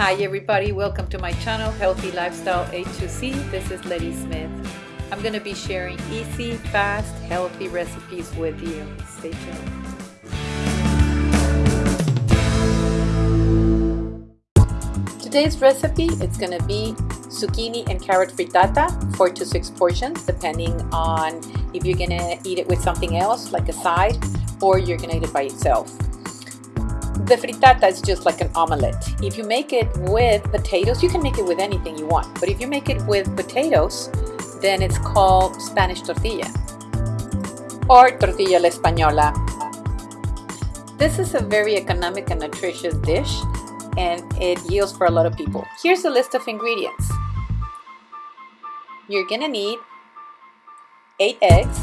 Hi everybody, welcome to my channel Healthy Lifestyle A2C. This is Letty Smith. I'm going to be sharing easy, fast, healthy recipes with you. Stay tuned. Today's recipe it's going to be zucchini and carrot frittata, 4 to 6 portions depending on if you're going to eat it with something else like a side or you're going to eat it by itself. The frittata is just like an omelette. If you make it with potatoes, you can make it with anything you want. But if you make it with potatoes, then it's called Spanish tortilla or tortilla la española. This is a very economic and nutritious dish and it yields for a lot of people. Here's a list of ingredients. You're gonna need eight eggs.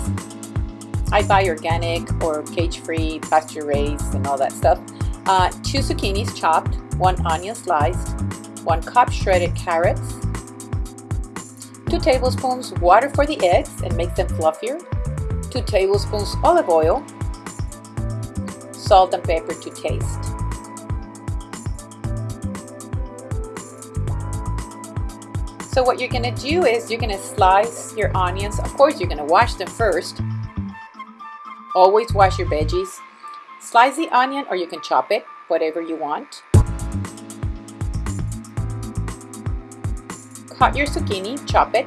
I buy organic or cage-free, pasture-raised and all that stuff. Uh, two zucchinis chopped, one onion sliced, one cup shredded carrots, two tablespoons water for the eggs and make them fluffier, two tablespoons olive oil, salt and pepper to taste. So what you're gonna do is you're gonna slice your onions. Of course, you're gonna wash them first. Always wash your veggies. Slice the onion or you can chop it, whatever you want. Cut your zucchini, chop it.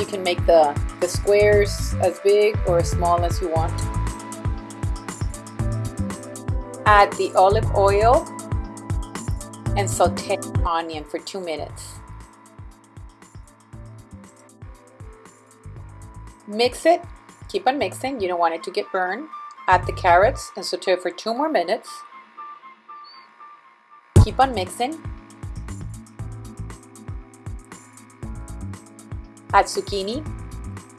You can make the, the squares as big or as small as you want. Add the olive oil and saute the onion for two minutes. Mix it, keep on mixing, you don't want it to get burned. Add the carrots and saute for two more minutes. Keep on mixing. Add zucchini,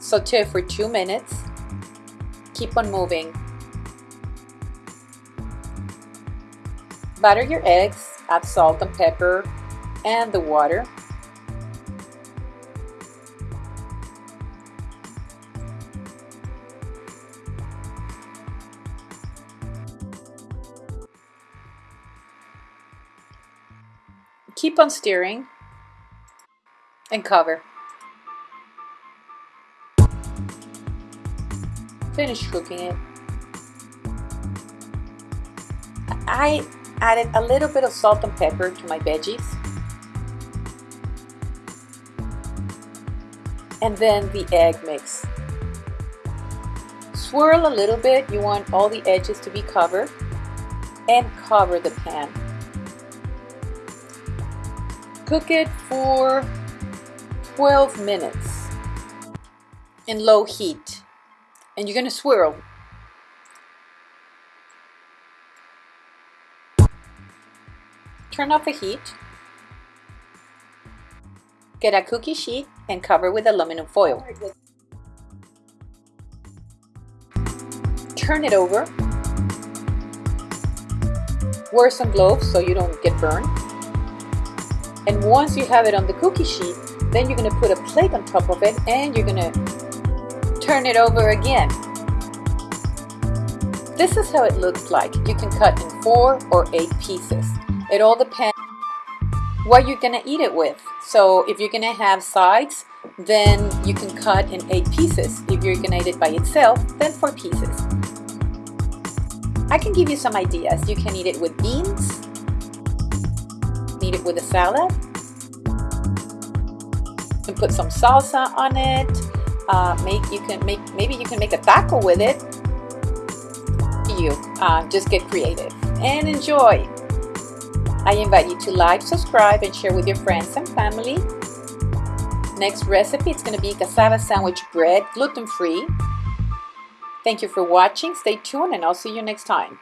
saute for two minutes. Keep on moving. Batter your eggs, add salt and pepper and the water. Keep on stirring and cover. Finish cooking it. I added a little bit of salt and pepper to my veggies. And then the egg mix. Swirl a little bit, you want all the edges to be covered and cover the pan. Cook it for 12 minutes in low heat and you're going to swirl Turn off the heat. Get a cookie sheet and cover with aluminum foil. Turn it over. Wear some gloves so you don't get burned. And once you have it on the cookie sheet, then you're going to put a plate on top of it and you're going to turn it over again. This is how it looks like. You can cut in four or eight pieces. It all depends what you're gonna eat it with. So if you're gonna have sides, then you can cut in eight pieces. If you're gonna eat it by itself, then four pieces. I can give you some ideas. You can eat it with beans, eat it with a salad, you can put some salsa on it. Uh, make you can make maybe you can make a taco with it. You uh, just get creative and enjoy. I invite you to like, subscribe, and share with your friends and family. Next recipe, it's going to be cassava sandwich bread, gluten-free. Thank you for watching. Stay tuned and I'll see you next time.